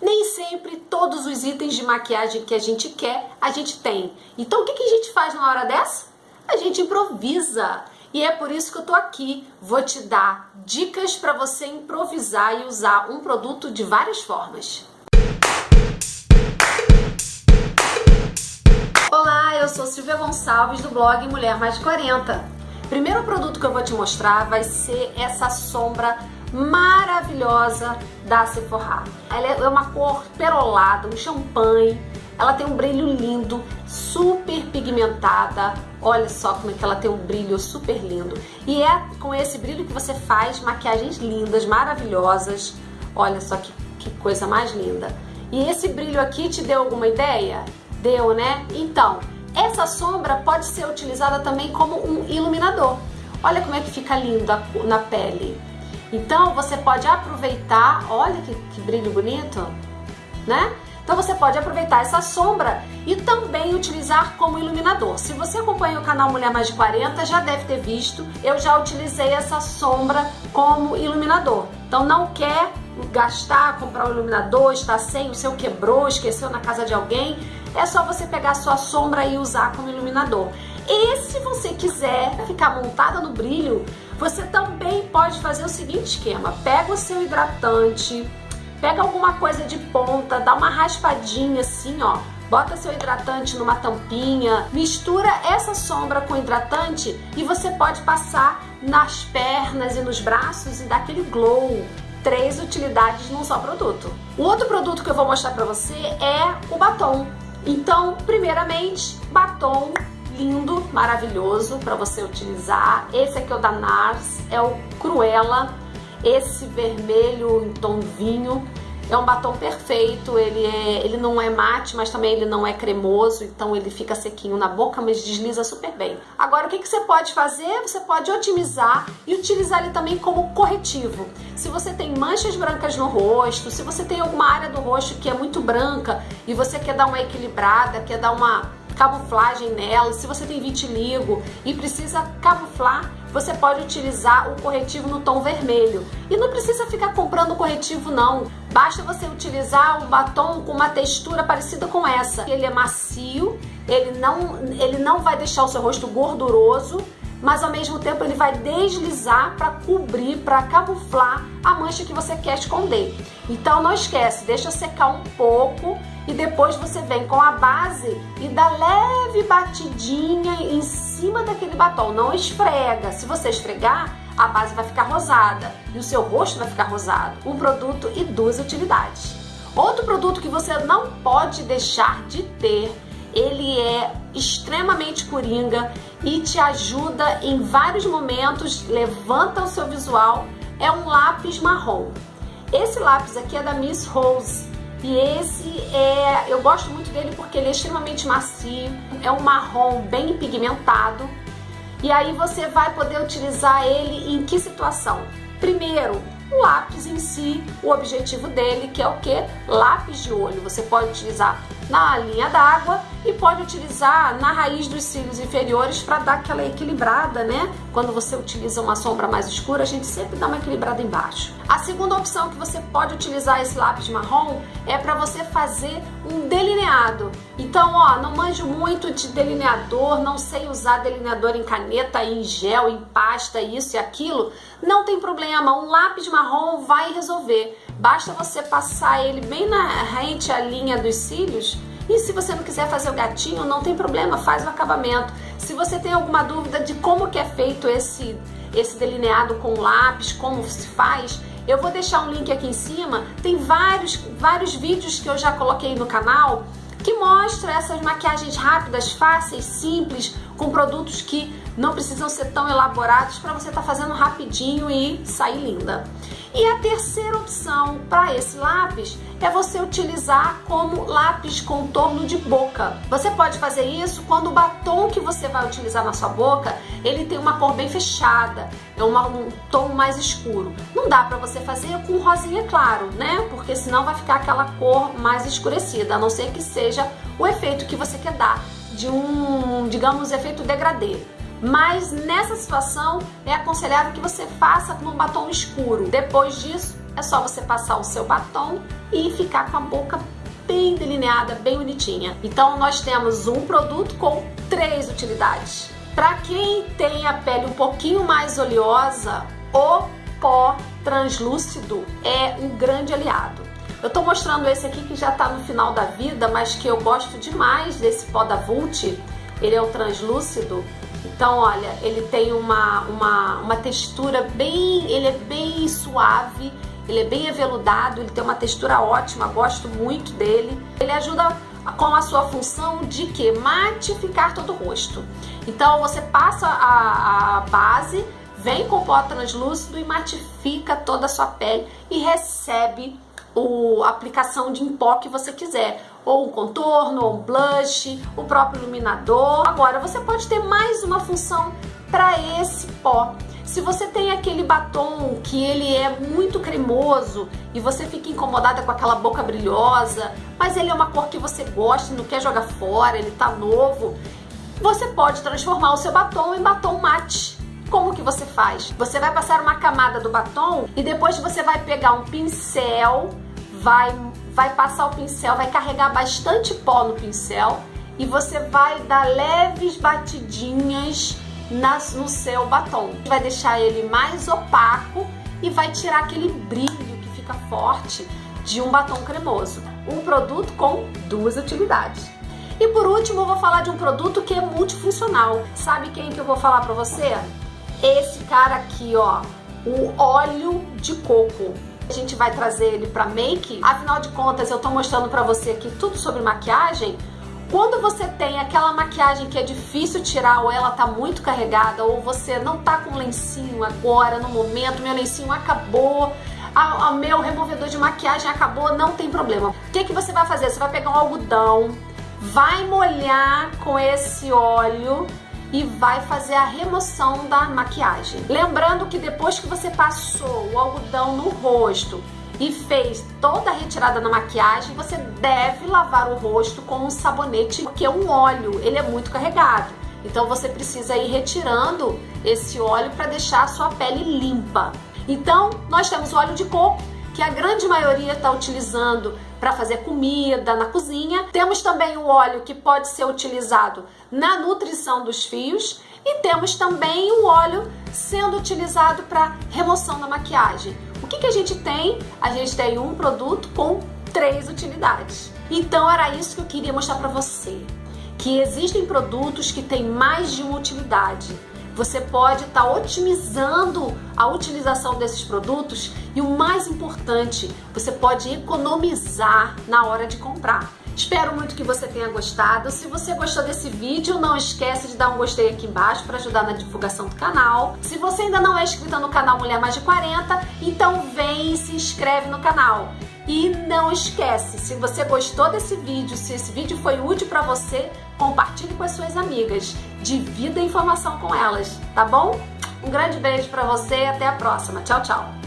nem sempre todos os itens de maquiagem que a gente quer, a gente tem. Então o que, que a gente faz na hora dessa? A gente improvisa. E é por isso que eu tô aqui. Vou te dar dicas para você improvisar e usar um produto de várias formas. Olá, eu sou Silvia Gonçalves do blog Mulher Mais de 40. Primeiro produto que eu vou te mostrar vai ser essa sombra maravilhosa da Sephora. Ela é uma cor perolada, um champanhe. Ela tem um brilho lindo, super pigmentada. Olha só como é que ela tem um brilho super lindo. E é com esse brilho que você faz maquiagens lindas, maravilhosas. Olha só que, que coisa mais linda. E esse brilho aqui te deu alguma ideia? Deu, né? Então, essa sombra pode ser utilizada também como um iluminador. Olha como é que fica lindo na pele. Então você pode aproveitar, olha que, que brilho bonito, né? Então você pode aproveitar essa sombra e também utilizar como iluminador. Se você acompanha o canal Mulher Mais de 40, já deve ter visto, eu já utilizei essa sombra como iluminador. Então não quer gastar, comprar um iluminador, está sem, o seu quebrou, esqueceu na casa de alguém, é só você pegar a sua sombra e usar como iluminador. E se você quiser ficar montada no brilho, você também pode fazer o seguinte esquema. Pega o seu hidratante, pega alguma coisa de ponta, dá uma raspadinha assim, ó. Bota seu hidratante numa tampinha, mistura essa sombra com hidratante e você pode passar nas pernas e nos braços e dar aquele glow três utilidades num só produto. O outro produto que eu vou mostrar pra você é o batom. Então, primeiramente, batom lindo, maravilhoso para você utilizar. Esse aqui é o da NARS, é o Cruella, esse vermelho em tom vinho. É um batom perfeito, ele, é, ele não é mate, mas também ele não é cremoso, então ele fica sequinho na boca, mas desliza super bem. Agora, o que, que você pode fazer? Você pode otimizar e utilizar ele também como corretivo. Se você tem manchas brancas no rosto, se você tem alguma área do rosto que é muito branca e você quer dar uma equilibrada, quer dar uma camuflagem nela, se você tem vitiligo e precisa camuflar, você pode utilizar o corretivo no tom vermelho. E não precisa ficar comprando corretivo não, basta você utilizar um batom com uma textura parecida com essa. Ele é macio, ele não, ele não vai deixar o seu rosto gorduroso, mas ao mesmo tempo ele vai deslizar para cobrir, para camuflar a mancha que você quer esconder. Então não esquece, deixa secar um pouco e depois você vem com a base e dá leve batidinha em cima daquele batom, não esfrega. Se você esfregar, a base vai ficar rosada e o seu rosto vai ficar rosado. Um produto e duas utilidades. Outro produto que você não pode deixar de ter ele é extremamente coringa e te ajuda em vários momentos, levanta o seu visual, é um lápis marrom. Esse lápis aqui é da Miss Rose e esse é, eu gosto muito dele porque ele é extremamente macio, é um marrom bem pigmentado e aí você vai poder utilizar ele em que situação? Primeiro, o lápis em si, o objetivo dele, que é o que? Lápis de olho. Você pode utilizar na linha d'água e pode utilizar na raiz dos cílios inferiores para dar aquela equilibrada, né? Quando você utiliza uma sombra mais escura, a gente sempre dá uma equilibrada embaixo. A segunda opção que você pode utilizar esse lápis marrom é para você fazer um delineado. Então, ó, não manjo muito de delineador, não sei usar delineador em caneta, em gel, em pasta, isso e aquilo. Não tem problema, um lápis marrom vai resolver. Basta você passar ele bem na rente à linha dos cílios e se você não quiser fazer o gatinho, não tem problema, faz o acabamento. Se você tem alguma dúvida de como que é feito esse, esse delineado com lápis, como se faz, eu vou deixar um link aqui em cima. Tem vários, vários vídeos que eu já coloquei no canal que mostra essas maquiagens rápidas, fáceis, simples, com produtos que não precisam ser tão elaborados para você estar tá fazendo rapidinho e sair linda. E a terceira opção para esse lápis é você utilizar como lápis contorno de boca. Você pode fazer isso quando o batom que você vai utilizar na sua boca, ele tem uma cor bem fechada, é uma, um tom mais escuro. Não dá para você fazer com rosinha claro, né? Porque senão vai ficar aquela cor mais escurecida, a não ser que seja o efeito que você quer dar de um, digamos, efeito degradê mas nessa situação é aconselhável que você faça com um batom escuro. Depois disso, é só você passar o seu batom e ficar com a boca bem delineada, bem bonitinha. Então nós temos um produto com três utilidades. Para quem tem a pele um pouquinho mais oleosa, o pó translúcido é um grande aliado. Eu tô mostrando esse aqui que já tá no final da vida, mas que eu gosto demais desse pó da Vult. Ele é o translúcido. Então, olha, ele tem uma, uma, uma textura bem... Ele é bem suave, ele é bem aveludado, ele tem uma textura ótima, gosto muito dele. Ele ajuda com a sua função de que? Matificar todo o rosto. Então, você passa a, a base, vem com o pó translúcido e matifica toda a sua pele e recebe o, a aplicação de pó que você quiser, ou um contorno, ou um blush, o próprio iluminador. Agora, você pode ter mais uma função para esse pó. Se você tem aquele batom que ele é muito cremoso e você fica incomodada com aquela boca brilhosa, mas ele é uma cor que você gosta e não quer jogar fora, ele tá novo, você pode transformar o seu batom em batom mate. Como que você faz? Você vai passar uma camada do batom e depois você vai pegar um pincel, vai, vai passar o pincel, vai carregar bastante pó no pincel e você vai dar leves batidinhas nas, no seu batom. Vai deixar ele mais opaco e vai tirar aquele brilho que fica forte de um batom cremoso. Um produto com duas utilidades. E por último, eu vou falar de um produto que é multifuncional. Sabe quem que eu vou falar para você? Esse cara aqui, ó, o óleo de coco. A gente vai trazer ele para make. Afinal de contas, eu tô mostrando para você aqui tudo sobre maquiagem. Quando você tem aquela maquiagem que é difícil tirar ou ela tá muito carregada ou você não tá com lencinho agora, no momento, meu lencinho acabou, o meu removedor de maquiagem acabou, não tem problema. O que, que você vai fazer? Você vai pegar um algodão, vai molhar com esse óleo e vai fazer a remoção da maquiagem. Lembrando que depois que você passou o algodão no rosto e fez toda a retirada da maquiagem, você deve lavar o rosto com um sabonete, porque um óleo, ele é muito carregado. Então você precisa ir retirando esse óleo para deixar a sua pele limpa. Então, nós temos o óleo de coco, que a grande maioria está utilizando para fazer comida na cozinha. Temos também o óleo que pode ser utilizado na nutrição dos fios e temos também o óleo sendo utilizado para remoção da maquiagem. O que, que a gente tem? A gente tem um produto com três utilidades. Então era isso que eu queria mostrar para você, que existem produtos que têm mais de uma utilidade você pode estar tá otimizando a utilização desses produtos e o mais importante, você pode economizar na hora de comprar. Espero muito que você tenha gostado. Se você gostou desse vídeo, não esquece de dar um gostei aqui embaixo para ajudar na divulgação do canal. Se você ainda não é inscrita no canal Mulher Mais de 40, então vem e se inscreve no canal. E não esquece, se você gostou desse vídeo, se esse vídeo foi útil para você, compartilhe com as suas amigas, divida a informação com elas, tá bom? Um grande beijo para você até a próxima. Tchau, tchau!